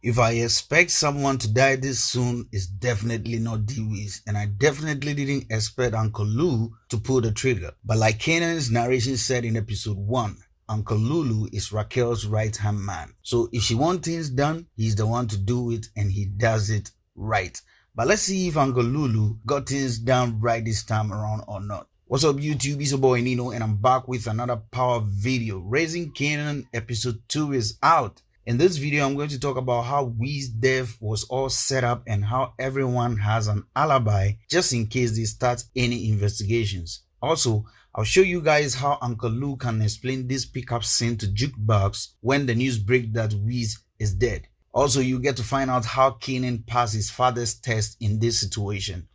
If I expect someone to die this soon, it's definitely not Dewey's, and I definitely didn't expect Uncle Lou to pull the trigger. But like Kanan's narration said in episode 1, Uncle Lulu is Raquel's right hand man. So if she wants things done, he's the one to do it and he does it right. But let's see if Uncle Lulu got things done right this time around or not. What's up YouTube, it's your boy Nino and I'm back with another power video. Raising Kanan episode 2 is out. In this video, I'm going to talk about how death was all set up and how everyone has an alibi just in case they start any investigations. Also, I'll show you guys how Uncle Lou can explain this pickup scene to Jukebox when the news breaks that Weez is dead. Also, you get to find out how Kanan passed his father's test in this situation.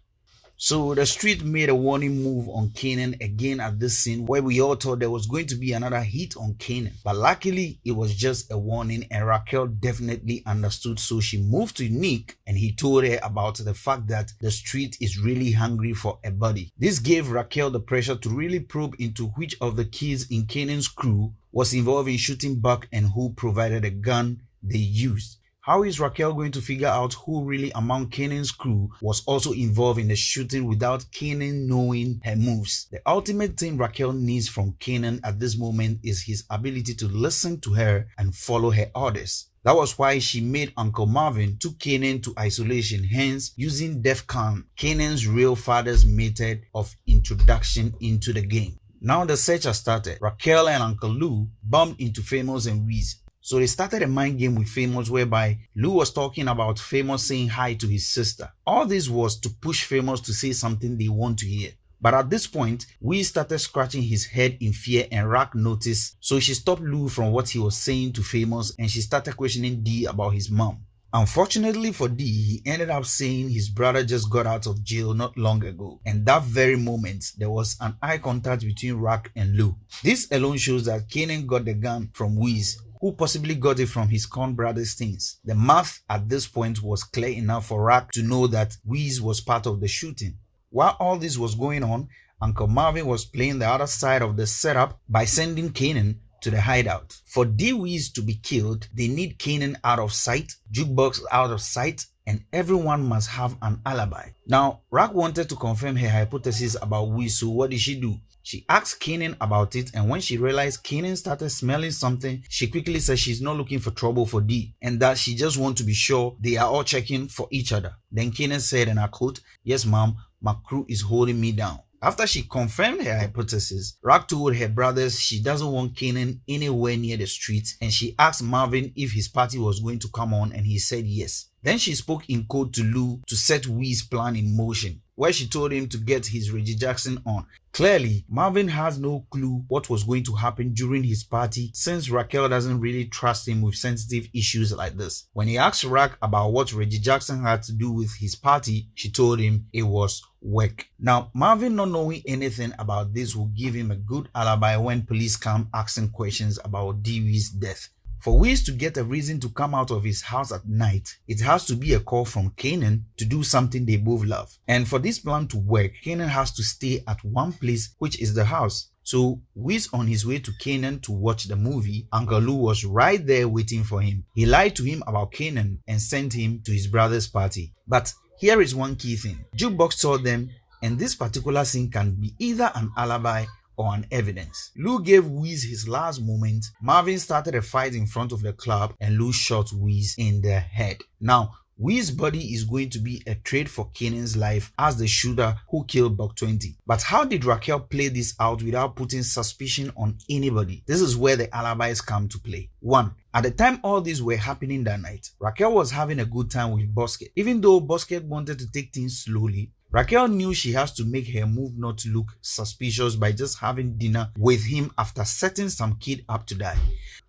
So the street made a warning move on Kanan again at this scene where we all thought there was going to be another hit on Kanan. But luckily it was just a warning and Raquel definitely understood so she moved to Nick and he told her about the fact that the street is really hungry for a body. This gave Raquel the pressure to really probe into which of the kids in Kanan's crew was involved in shooting Buck and who provided the gun they used. How is Raquel going to figure out who really among Kanan's crew was also involved in the shooting without Kanan knowing her moves? The ultimate thing Raquel needs from Kanan at this moment is his ability to listen to her and follow her orders. That was why she made Uncle Marvin took Kanan to isolation, hence using DEFCON, Kanan's real father's method of introduction into the game. Now the search has started. Raquel and Uncle Lou bumped into Famous and Weez. So they started a mind game with Famous whereby Lou was talking about Famous saying hi to his sister. All this was to push Famous to say something they want to hear. But at this point, we started scratching his head in fear and Raq noticed, so she stopped Lou from what he was saying to Famous and she started questioning Dee about his mom. Unfortunately for Dee, he ended up saying his brother just got out of jail not long ago. And that very moment, there was an eye contact between Raq and Lou. This alone shows that Kanan got the gun from Weez who possibly got it from his con brother's things. The math at this point was clear enough for Raq to know that Weez was part of the shooting. While all this was going on, Uncle Marvin was playing the other side of the setup by sending Kanan to the hideout. For D-Weez to be killed, they need Kanan out of sight, Jukebox out of sight, and everyone must have an alibi. Now, Raq wanted to confirm her hypothesis about Weez, so what did she do? She asked Kanan about it and when she realized Kanan started smelling something, she quickly said she's not looking for trouble for D and that she just wants to be sure they are all checking for each other. Then Kanan said and I quote, yes mom, my crew is holding me down. After she confirmed her hypothesis, Raq told her brothers she doesn't want Kanan anywhere near the streets and she asked Marvin if his party was going to come on and he said yes. Then she spoke in code to Lou to set Wee's plan in motion where she told him to get his Reggie Jackson on. Clearly, Marvin has no clue what was going to happen during his party since Raquel doesn't really trust him with sensitive issues like this. When he asked Raq about what Reggie Jackson had to do with his party, she told him it was work. Now, Marvin not knowing anything about this will give him a good alibi when police come asking questions about Dewey's death. For Wiz to get a reason to come out of his house at night, it has to be a call from Kanan to do something they both love. And for this plan to work, Kanan has to stay at one place, which is the house. So Wiz on his way to Kanan to watch the movie, Uncle Lou was right there waiting for him. He lied to him about Kanan and sent him to his brother's party. But here is one key thing. Jukebox saw them and this particular scene can be either an alibi on evidence. Lou gave Weez his last moment. Marvin started a fight in front of the club and Lou shot Weez in the head. Now, Weez's body is going to be a trade for Kanan's life as the shooter who killed Buck 20. But how did Raquel play this out without putting suspicion on anybody? This is where the alibis come to play. 1. At the time all these were happening that night, Raquel was having a good time with Bosket. Even though Bosket wanted to take things slowly, Raquel knew she has to make her move not to look suspicious by just having dinner with him after setting some kid up to die.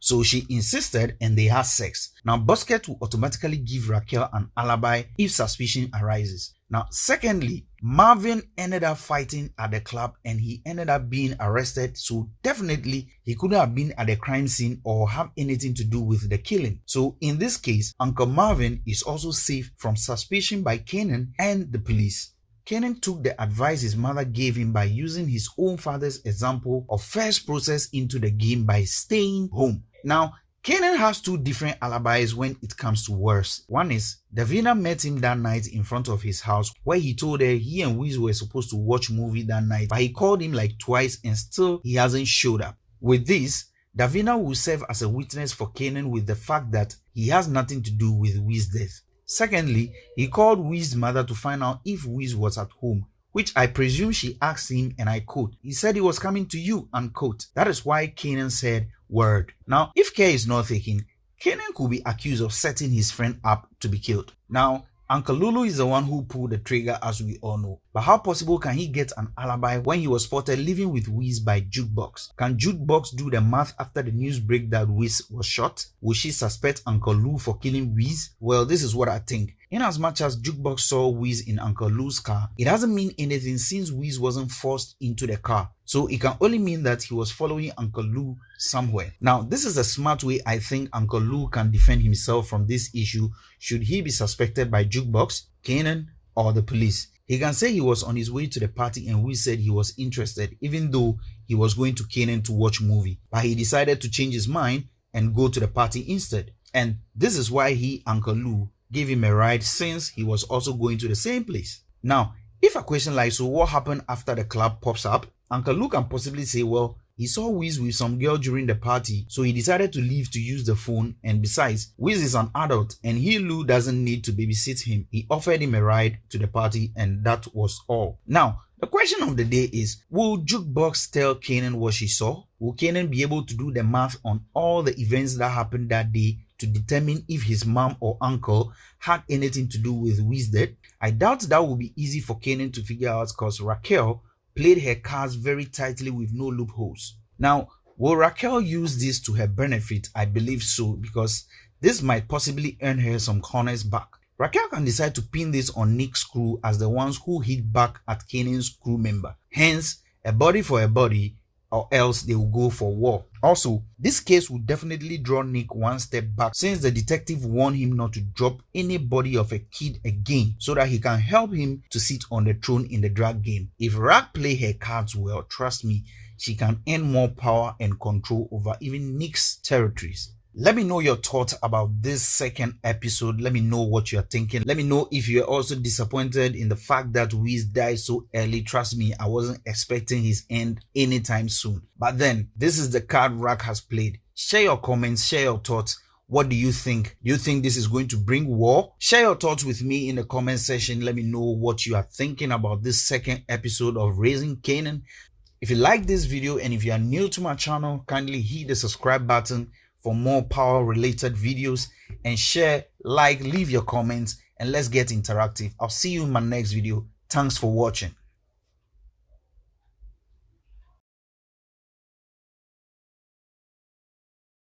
So she insisted and they had sex. Now Bosket will automatically give Raquel an alibi if suspicion arises. Now secondly, Marvin ended up fighting at the club and he ended up being arrested. So definitely he couldn't have been at the crime scene or have anything to do with the killing. So in this case, Uncle Marvin is also safe from suspicion by Kanan and the police. Kanan took the advice his mother gave him by using his own father's example of first process into the game by staying home. Now, Kanan has two different alibis when it comes to worse. One is Davina met him that night in front of his house where he told her he and Wiz were supposed to watch movie that night but he called him like twice and still he hasn't showed up. With this, Davina will serve as a witness for Kanan with the fact that he has nothing to do with Wiz's death. Secondly, he called Wiz's mother to find out if Wiz was at home which I presume she asked him and I quote, he said he was coming to you, unquote. That is why Kanan said, word. Now, if care is not taken, Kanan could be accused of setting his friend up to be killed. Now, Uncle Lulu is the one who pulled the trigger as we all know. But how possible can he get an alibi when he was spotted living with Wiz by Jukebox? Can Jukebox do the math after the news break that Wiz was shot? Will she suspect Uncle Lou for killing Wiz? Well, this is what I think. In as much as Jukebox saw Wiz in Uncle Lou's car, it doesn't mean anything since Wiz wasn't forced into the car. So it can only mean that he was following Uncle Lou somewhere. Now, this is a smart way I think Uncle Lou can defend himself from this issue should he be suspected by Jukebox, Kanan, or the police. He can say he was on his way to the party and we said he was interested even though he was going to Kanan to watch movie. But he decided to change his mind and go to the party instead. And this is why he, Uncle Lou, gave him a ride since he was also going to the same place. Now, if a question like, so what happened after the club pops up? Uncle Lou can possibly say, well, he saw Wiz with some girl during the party, so he decided to leave to use the phone. And besides, Wiz is an adult and he Lou doesn't need to babysit him. He offered him a ride to the party and that was all. Now, the question of the day is, will Jukebox tell Kanan what she saw? Will Kanan be able to do the math on all the events that happened that day to determine if his mom or uncle had anything to do with Wiz death? I doubt that will be easy for Kanan to figure out because Raquel played her cards very tightly with no loopholes. Now, will Raquel use this to her benefit? I believe so because this might possibly earn her some corners back. Raquel can decide to pin this on Nick's crew as the ones who hit back at Kanan's crew member. Hence, a body for a body or else they will go for war. Also, this case will definitely draw Nick one step back since the detective warned him not to drop any body of a kid again so that he can help him to sit on the throne in the drag game. If Raq play her cards well, trust me, she can earn more power and control over even Nick's territories. Let me know your thoughts about this second episode. Let me know what you're thinking. Let me know if you're also disappointed in the fact that Wiz died so early. Trust me, I wasn't expecting his end anytime soon. But then, this is the card Raq has played. Share your comments, share your thoughts. What do you think? Do you think this is going to bring war? Share your thoughts with me in the comment section. Let me know what you are thinking about this second episode of Raising Kanan. If you like this video and if you are new to my channel, kindly hit the subscribe button for more power related videos and share, like, leave your comments, and let's get interactive. I'll see you in my next video. Thanks for watching.